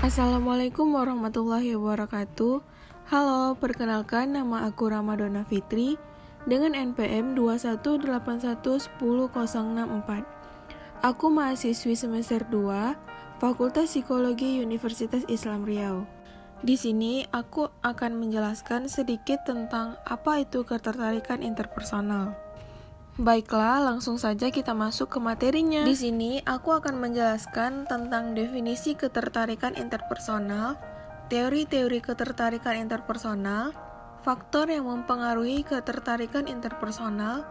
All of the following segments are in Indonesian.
Assalamualaikum warahmatullahi wabarakatuh. Halo, perkenalkan nama aku Ramadona Fitri dengan NPM 218110064. Aku mahasiswi semester 2, Fakultas Psikologi Universitas Islam Riau. Di sini aku akan menjelaskan sedikit tentang apa itu ketertarikan interpersonal. Baiklah, langsung saja kita masuk ke materinya. Di sini aku akan menjelaskan tentang definisi ketertarikan interpersonal, teori-teori ketertarikan interpersonal, faktor yang mempengaruhi ketertarikan interpersonal,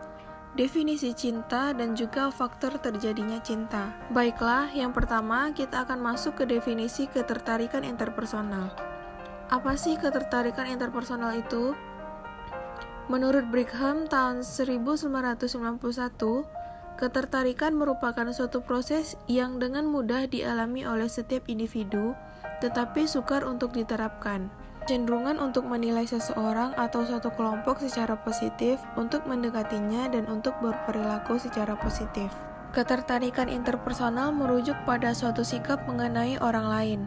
definisi cinta, dan juga faktor terjadinya cinta. Baiklah, yang pertama kita akan masuk ke definisi ketertarikan interpersonal. Apa sih ketertarikan interpersonal itu? Menurut Brigham tahun 1991, ketertarikan merupakan suatu proses yang dengan mudah dialami oleh setiap individu, tetapi sukar untuk diterapkan. Cenderungan untuk menilai seseorang atau suatu kelompok secara positif, untuk mendekatinya, dan untuk berperilaku secara positif. Ketertarikan interpersonal merujuk pada suatu sikap mengenai orang lain,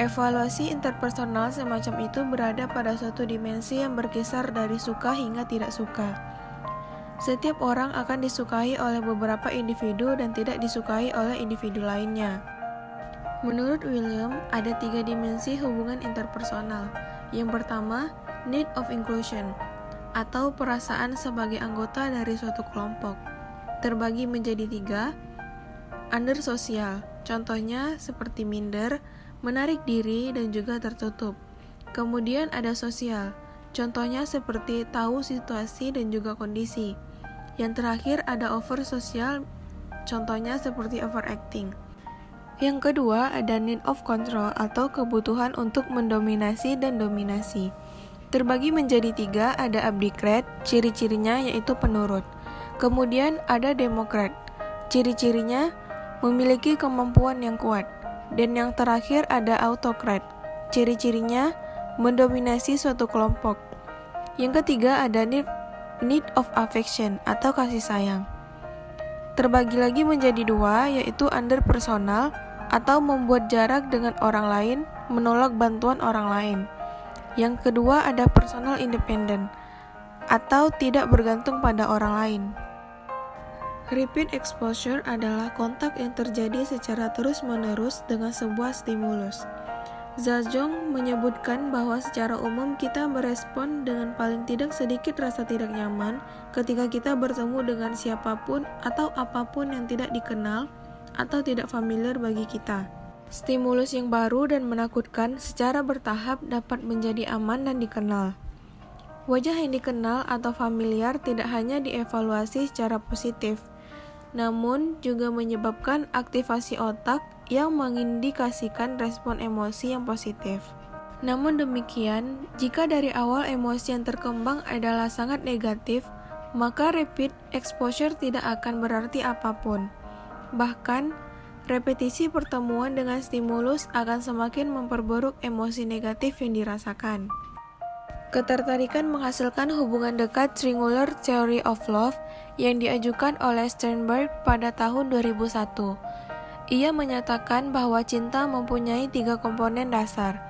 Evaluasi interpersonal semacam itu berada pada suatu dimensi yang berkisar dari suka hingga tidak suka. Setiap orang akan disukai oleh beberapa individu dan tidak disukai oleh individu lainnya. Menurut William, ada tiga dimensi hubungan interpersonal. Yang pertama, need of inclusion, atau perasaan sebagai anggota dari suatu kelompok. Terbagi menjadi tiga, under sosial, contohnya seperti minder, menarik diri, dan juga tertutup. Kemudian ada sosial, contohnya seperti tahu situasi dan juga kondisi. Yang terakhir ada over sosial, contohnya seperti overacting. Yang kedua ada need of control atau kebutuhan untuk mendominasi dan dominasi. Terbagi menjadi tiga, ada abdikrat, ciri-cirinya yaitu penurut. Kemudian ada demokrat, ciri-cirinya memiliki kemampuan yang kuat. Dan yang terakhir ada autokrat. Ciri-cirinya mendominasi suatu kelompok. Yang ketiga ada need, need of affection atau kasih sayang. Terbagi lagi menjadi dua, yaitu under personal atau membuat jarak dengan orang lain, menolak bantuan orang lain. Yang kedua ada personal independent atau tidak bergantung pada orang lain. Repeat exposure adalah kontak yang terjadi secara terus-menerus dengan sebuah stimulus. Zajong menyebutkan bahwa secara umum kita merespon dengan paling tidak sedikit rasa tidak nyaman ketika kita bertemu dengan siapa pun atau apa pun yang tidak dikenal atau tidak familiar bagi kita. Stimulus yang baru dan menakutkan secara bertahap dapat menjadi aman dan dikenal. Wajah yang dikenal atau familiar tidak hanya dievaluasi secara positif, namun juga menyebabkan aktivasi otak yang mengindikasikan respon emosi yang positif. Namun demikian, jika dari awal emosi yang terkembang adalah sangat negatif, maka repeat exposure tidak akan berarti apa pun. Bahkan, repetisi pertemuan dengan stimulus akan semakin memperburuk emosi negatif yang dirasakan. Ketertarikan menghasilkan hubungan dekat Triangular Theory of Love yang diajukan oleh Sternberg pada tahun 2001. Ia menyatakan bahwa cinta mempunyai tiga komponen dasar.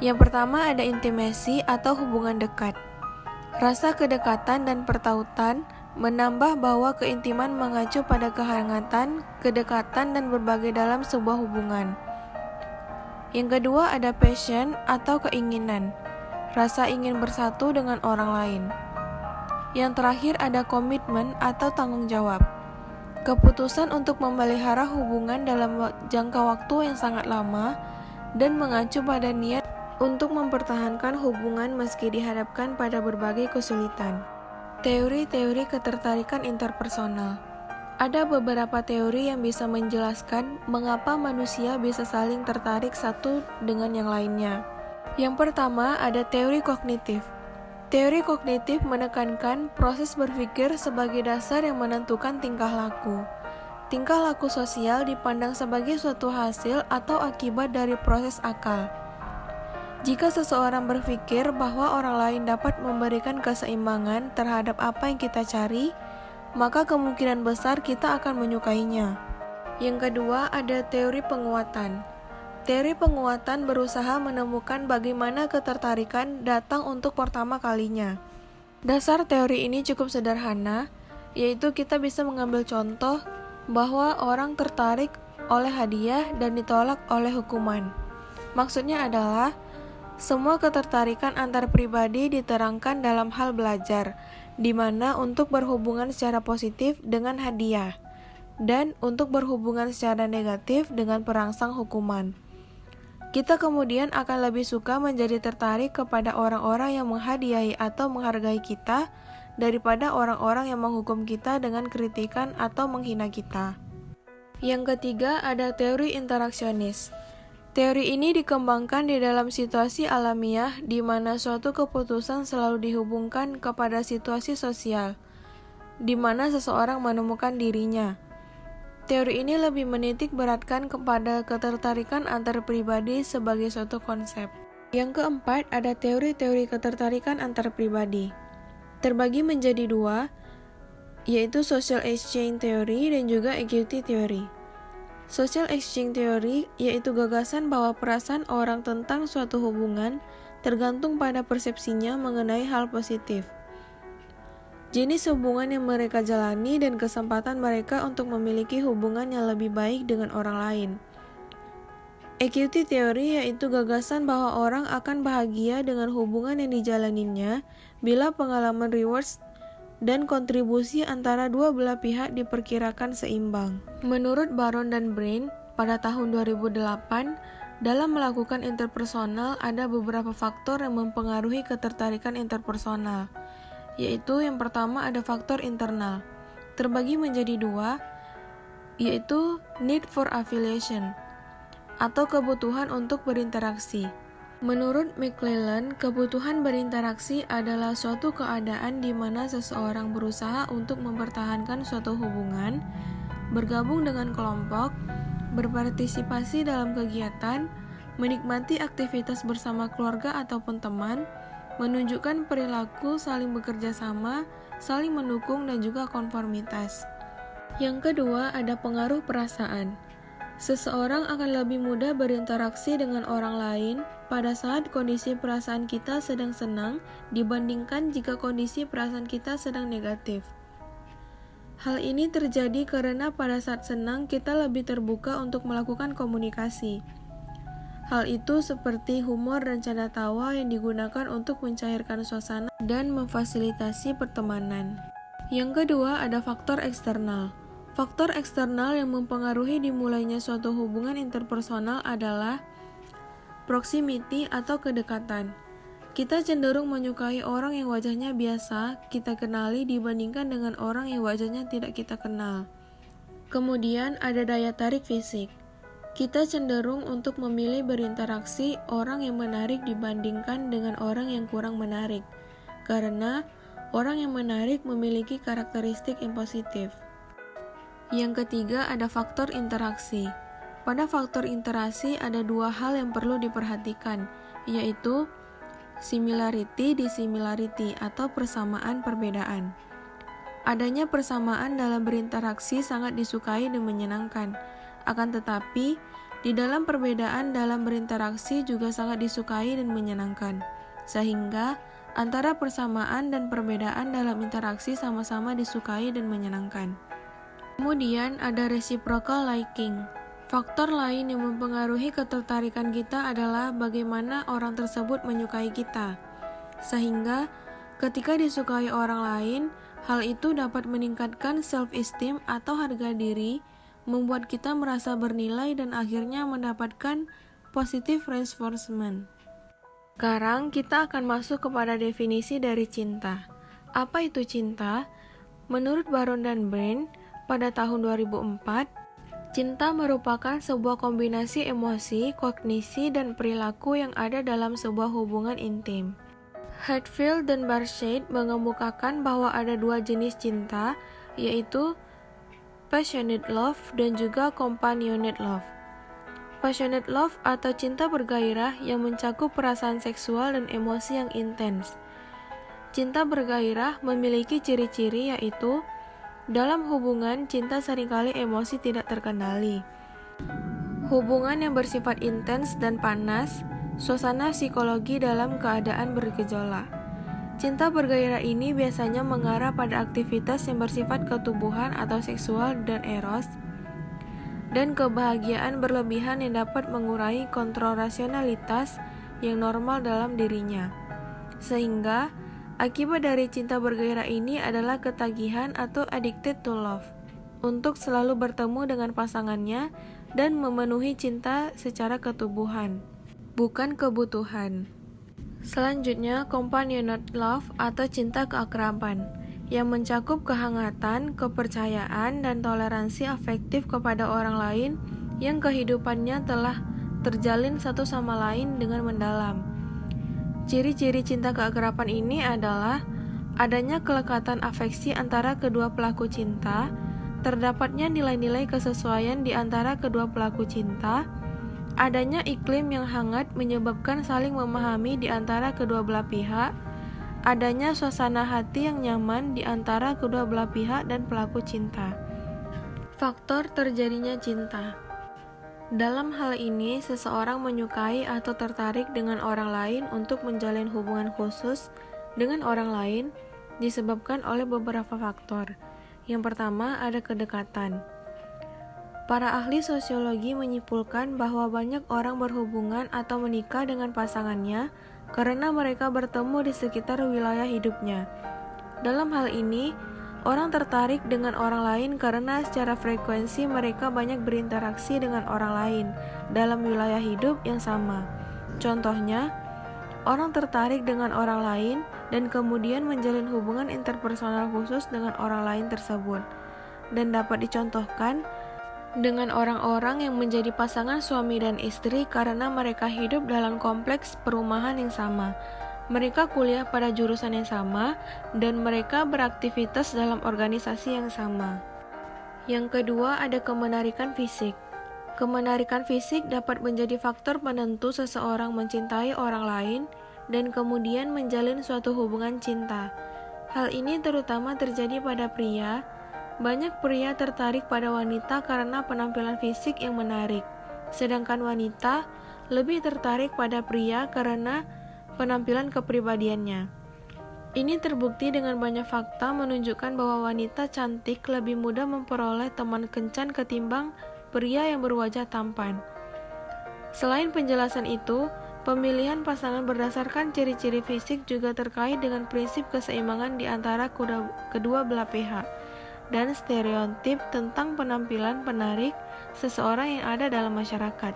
Yang pertama ada intimasi atau hubungan dekat. Rasa kedekatan dan pertautan menambah bahwa keintiman mengacu pada kehangatan, kedekatan, dan berbagai dalam sebuah hubungan. Yang kedua ada passion atau keinginan rasa ingin bersatu dengan orang lain. Yang terakhir ada komitmen atau tanggung jawab. Keputusan untuk memelihara hubungan dalam jangka waktu yang sangat lama dan mengacu pada niat untuk mempertahankan hubungan meski dihadapkan pada berbagai kesulitan. Teori-teori ketertarikan interpersonal ada beberapa teori yang bisa menjelaskan mengapa manusia bisa saling tertarik satu dengan yang lainnya. Yang pertama ada teori kognitif. Teori kognitif menekankan proses berpikir sebagai dasar yang menentukan tingkah laku. Tingkah laku sosial dipandang sebagai suatu hasil atau akibat dari proses akal. Jika seseorang berpikir bahwa orang lain dapat memberikan keseimbangan terhadap apa yang kita cari, maka kemungkinan besar kita akan menyukainya. Yang kedua, ada teori penguatan. Teori penguatan berusaha menemukan bagaimana ketertarikan datang untuk pertama kalinya. Dasar teori ini cukup sederhana, yaitu kita bisa mengambil contoh bahwa orang tertarik oleh hadiah dan ditolak oleh hukuman. Maksudnya adalah semua ketertarikan antar pribadi diterangkan dalam hal belajar, di mana untuk berhubungan secara positif dengan hadiah dan untuk berhubungan secara negatif dengan perangsang hukuman. Kita kemudian akan lebih suka menjadi tertarik kepada orang-orang yang menghadiahi atau menghargai kita daripada orang-orang yang menghukum kita dengan kritikan atau menghina kita. Yang ketiga ada teori interaksionis. Teori ini dikembangkan di dalam situasi alamiah di mana suatu keputusan selalu dihubungkan kepada situasi sosial, di mana seseorang menemukan dirinya. Teori ini lebih menitik beratkan kepada ketertarikan antar pribadi sebagai suatu konsep. Yang keempat, ada teori-teori ketertarikan antar pribadi. Terbagi menjadi dua, yaitu social exchange theory dan juga equity theory. Social exchange theory yaitu gagasan bahwa perasaan orang tentang suatu hubungan tergantung pada persepsinya mengenai hal positif jenis hubungan yang mereka jalani, dan kesempatan mereka untuk memiliki hubungan yang lebih baik dengan orang lain. Equity theory yaitu gagasan bahwa orang akan bahagia dengan hubungan yang dijalaninya bila pengalaman rewards dan kontribusi antara dua belah pihak diperkirakan seimbang. Menurut Baron dan Brain, pada tahun 2008, dalam melakukan interpersonal ada beberapa faktor yang mempengaruhi ketertarikan interpersonal yaitu yang pertama ada faktor internal, terbagi menjadi dua, yaitu need for affiliation atau kebutuhan untuk berinteraksi. Menurut McClellan, kebutuhan berinteraksi adalah suatu keadaan di mana seseorang berusaha untuk mempertahankan suatu hubungan, bergabung dengan kelompok, berpartisipasi dalam kegiatan, menikmati aktivitas bersama keluarga ataupun teman, menunjukkan perilaku saling bekerja sama, saling mendukung, dan juga konformitas. Yang kedua, ada pengaruh perasaan. Seseorang akan lebih mudah berinteraksi dengan orang lain pada saat kondisi perasaan kita sedang senang dibandingkan jika kondisi perasaan kita sedang negatif. Hal ini terjadi karena pada saat senang kita lebih terbuka untuk melakukan komunikasi. Hal itu seperti humor dan canda tawa yang digunakan untuk mencairkan suasana dan memfasilitasi pertemanan. Yang kedua, ada faktor eksternal. Faktor eksternal yang mempengaruhi dimulainya suatu hubungan interpersonal adalah proximity atau kedekatan. Kita cenderung menyukai orang yang wajahnya biasa kita kenali dibandingkan dengan orang yang wajahnya tidak kita kenal. Kemudian ada daya tarik fisik. Kita cenderung untuk memilih berinteraksi orang yang menarik dibandingkan dengan orang yang kurang menarik, karena orang yang menarik memiliki karakteristik yang positif. Yang ketiga, ada faktor interaksi. Pada faktor interaksi, ada dua hal yang perlu diperhatikan, yaitu similarity dissimilarity atau persamaan perbedaan. Adanya persamaan dalam berinteraksi sangat disukai dan menyenangkan akan tetapi, di dalam perbedaan dalam berinteraksi juga sangat disukai dan menyenangkan, sehingga antara persamaan dan perbedaan dalam interaksi sama-sama disukai dan menyenangkan. Kemudian ada reciprocal liking. Faktor lain yang mempengaruhi ketertarikan kita adalah bagaimana orang tersebut menyukai kita. Sehingga ketika disukai orang lain, hal itu dapat meningkatkan self-esteem atau harga diri membuat kita merasa bernilai dan akhirnya mendapatkan positive reinforcement. Sekarang kita akan masuk kepada definisi dari cinta. Apa itu cinta? Menurut Baron dan Brain, pada tahun 2004, cinta merupakan sebuah kombinasi emosi, kognisi, dan perilaku yang ada dalam sebuah hubungan intim. Hatfield dan Barshade mengemukakan bahwa ada dua jenis cinta, yaitu passionate love dan juga companionate love. Passionate love atau cinta bergairah yang mencakup perasaan seksual dan emosi yang intens. Cinta bergairah memiliki ciri-ciri yaitu dalam hubungan cinta sering kali emosi tidak terkendali. hubungan yang bersifat intens dan panas, suasana psikologi dalam keadaan bergejolak. Cinta bergairah ini biasanya mengarah pada aktivitas yang bersifat ketubuhan atau seksual dan eros, dan kebahagiaan berlebihan yang dapat mengurangi kontrol rasionalitas yang normal dalam dirinya. Sehingga, akibat dari cinta bergairah ini adalah ketagihan atau addicted to love untuk selalu bertemu dengan pasangannya dan memenuhi cinta secara ketubuhan, bukan kebutuhan. Selanjutnya, companionate love atau cinta keakraban yang mencakup kehangatan, kepercayaan, dan toleransi afektif kepada orang lain yang kehidupannya telah terjalin satu sama lain dengan mendalam. Ciri-ciri cinta keakraban ini adalah adanya kelekatan afeksi antara kedua pelaku cinta, terdapatnya nilai-nilai kesesuaian di antara kedua pelaku cinta, adanya iklim yang hangat menyebabkan saling memahami di antara kedua belah pihak, adanya suasana hati yang nyaman di antara kedua belah pihak dan pelaku cinta. Faktor terjadinya cinta. Dalam hal ini, seseorang menyukai atau tertarik dengan orang lain untuk menjalin hubungan khusus dengan orang lain disebabkan oleh beberapa faktor. Yang pertama, ada kedekatan. Para ahli sosiologi menyimpulkan bahwa banyak orang berhubungan atau menikah dengan pasangannya karena mereka bertemu di sekitar wilayah hidupnya. Dalam hal ini, orang tertarik dengan orang lain karena secara frekuensi mereka banyak berinteraksi dengan orang lain dalam wilayah hidup yang sama. Contohnya, orang tertarik dengan orang lain dan kemudian menjalin hubungan interpersonal khusus dengan orang lain tersebut, dan dapat dicontohkan dengan orang-orang yang menjadi pasangan suami dan istri karena mereka hidup dalam kompleks perumahan yang sama. Mereka kuliah pada jurusan yang sama, dan mereka beraktivitas dalam organisasi yang sama. Yang kedua, ada kemenarikan fisik. Kemenarikan fisik dapat menjadi faktor penentu seseorang mencintai orang lain dan kemudian menjalin suatu hubungan cinta. Hal ini terutama terjadi pada pria. Banyak pria tertarik pada wanita karena penampilan fisik yang menarik, sedangkan wanita lebih tertarik pada pria karena penampilan kepribadiannya. Ini terbukti dengan banyak fakta menunjukkan bahwa wanita cantik lebih mudah memperoleh teman kencan ketimbang pria yang berwajah tampan. Selain penjelasan itu, Pemilihan pasangan berdasarkan ciri-ciri fisik juga terkait dengan prinsip keseimbangan di antara kedua belah pihak dan stereotip tentang penampilan penarik seseorang yang ada dalam masyarakat.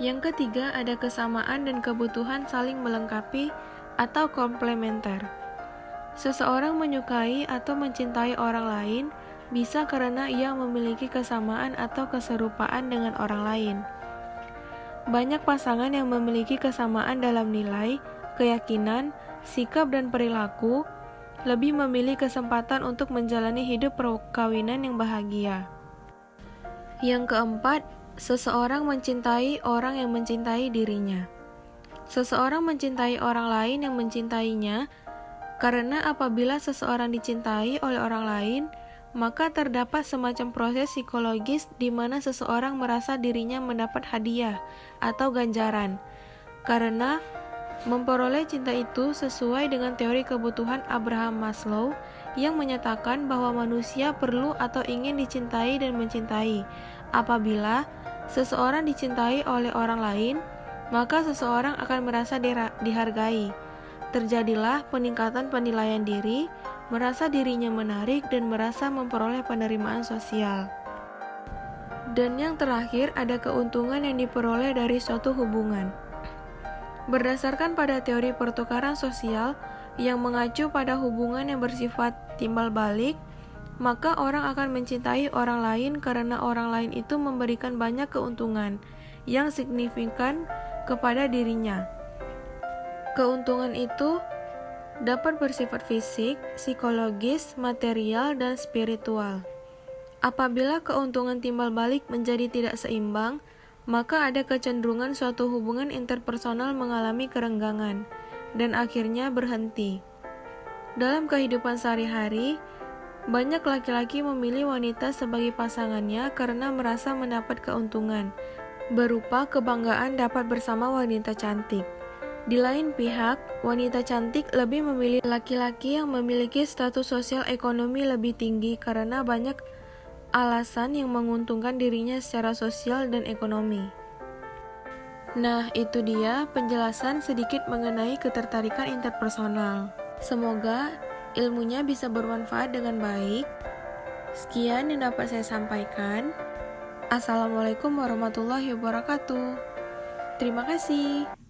Yang ketiga, ada kesamaan dan kebutuhan saling melengkapi atau komplementer. Seseorang menyukai atau mencintai orang lain bisa karena ia memiliki kesamaan atau keserupaan dengan orang lain. Banyak pasangan yang memiliki kesamaan dalam nilai, keyakinan, sikap, dan perilaku lebih memilih kesempatan untuk menjalani hidup perkawinan yang bahagia. Yang keempat, seseorang mencintai orang yang mencintai dirinya. Seseorang mencintai orang lain yang mencintainya karena apabila seseorang dicintai oleh orang lain, maka terdapat semacam proses psikologis di mana seseorang merasa dirinya mendapat hadiah atau ganjaran, karena memperoleh cinta itu sesuai dengan teori kebutuhan Abraham Maslow yang menyatakan bahwa manusia perlu atau ingin dicintai dan mencintai. Apabila seseorang dicintai oleh orang lain, maka seseorang akan merasa dihargai. Terjadilah peningkatan penilaian diri, merasa dirinya menarik, dan merasa memperoleh penerimaan sosial. Dan yang terakhir, ada keuntungan yang diperoleh dari suatu hubungan. Berdasarkan pada teori pertukaran sosial yang mengacu pada hubungan yang bersifat timbal balik, maka orang akan mencintai orang lain karena orang lain itu memberikan banyak keuntungan yang signifikan kepada dirinya. Keuntungan itu dapat bersifat fisik, psikologis, material, dan spiritual. Apabila keuntungan timbal balik menjadi tidak seimbang, maka ada kecenderungan suatu hubungan interpersonal mengalami kerenggangan dan akhirnya berhenti. Dalam kehidupan sehari-hari, banyak laki-laki memilih wanita sebagai pasangannya karena merasa mendapat keuntungan, berupa kebanggaan dapat bersama wanita cantik. Di lain pihak, wanita cantik lebih memilih laki-laki yang memiliki status sosial ekonomi lebih tinggi karena banyak alasan yang menguntungkan dirinya secara sosial dan ekonomi. Nah, itu dia penjelasan sedikit mengenai ketertarikan interpersonal. Semoga ilmunya bisa bermanfaat dengan baik. Sekian yang dapat saya sampaikan. Assalamualaikum warahmatullahi wabarakatuh. Terima kasih.